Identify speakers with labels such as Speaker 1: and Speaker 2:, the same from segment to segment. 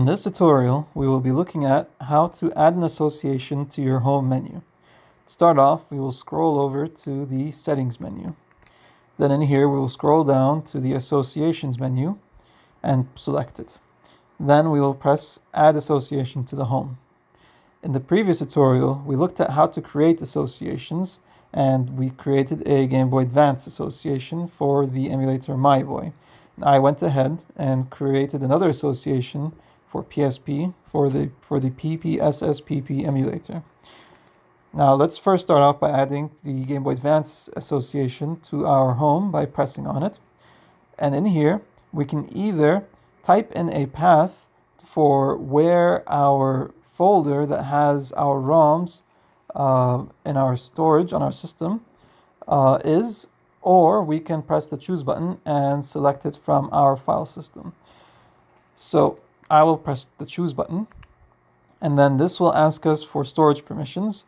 Speaker 1: In this tutorial, we will be looking at how to add an association to your home menu. To start off, we will scroll over to the settings menu. Then in here, we will scroll down to the associations menu and select it. Then we will press add association to the home. In the previous tutorial, we looked at how to create associations and we created a Game Boy Advance association for the emulator MyBoy. I went ahead and created another association for PSP for the for the PPSSPP emulator. Now let's first start off by adding the Game Boy Advance association to our home by pressing on it. And in here, we can either type in a path for where our folder that has our ROMs uh, in our storage on our system uh, is, or we can press the choose button and select it from our file system. So I will press the choose button and then this will ask us for storage permissions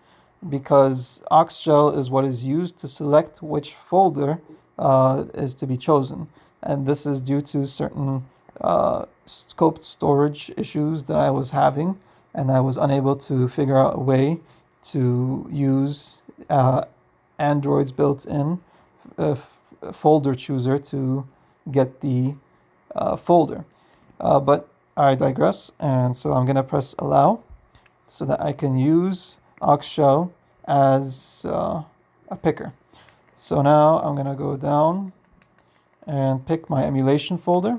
Speaker 1: because OxShell is what is used to select which folder uh, is to be chosen. And this is due to certain uh, scoped storage issues that I was having and I was unable to figure out a way to use uh, Android's built-in uh, folder chooser to get the uh, folder. Uh, but I digress, and so I'm going to press allow so that I can use OxShell as uh, a picker. So now I'm going to go down and pick my emulation folder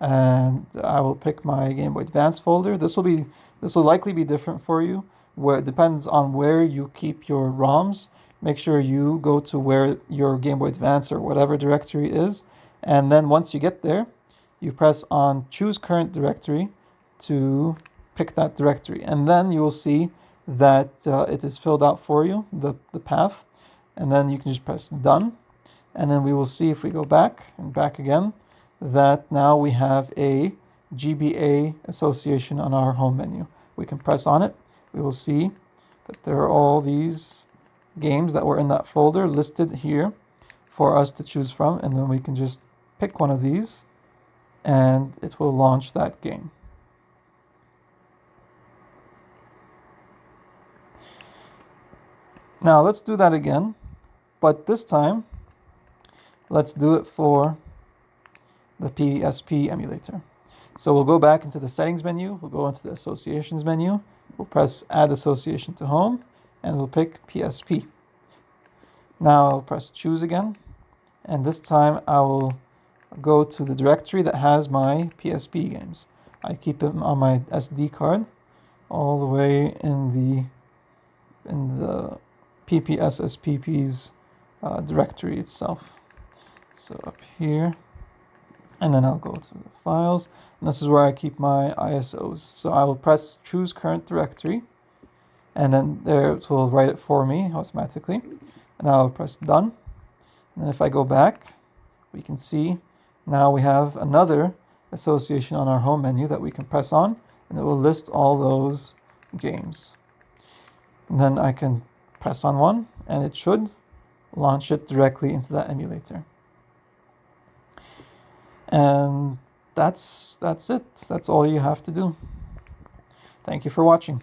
Speaker 1: and I will pick my Game Boy Advance folder. This will be this will likely be different for you where it depends on where you keep your ROMs. Make sure you go to where your Game Boy Advance or whatever directory is and then once you get there you press on choose current directory to pick that directory. And then you will see that uh, it is filled out for you the, the path. And then you can just press done. And then we will see if we go back and back again that now we have a GBA association on our home menu. We can press on it. We will see that there are all these games that were in that folder listed here for us to choose from. And then we can just pick one of these and it will launch that game. Now let's do that again, but this time let's do it for the PSP emulator. So we'll go back into the settings menu, we'll go into the associations menu, we'll press add association to home, and we'll pick PSP. Now I'll press choose again, and this time I will go to the directory that has my PSP games. I keep them on my SD card all the way in the in the PPSSPP's uh, directory itself. So up here, and then I'll go to the files, and this is where I keep my ISOs. So I will press choose current directory, and then there it will write it for me automatically. And I'll press done. And if I go back, we can see now we have another association on our home menu that we can press on and it will list all those games. And then I can press on one and it should launch it directly into that emulator. And that's that's it. That's all you have to do. Thank you for watching.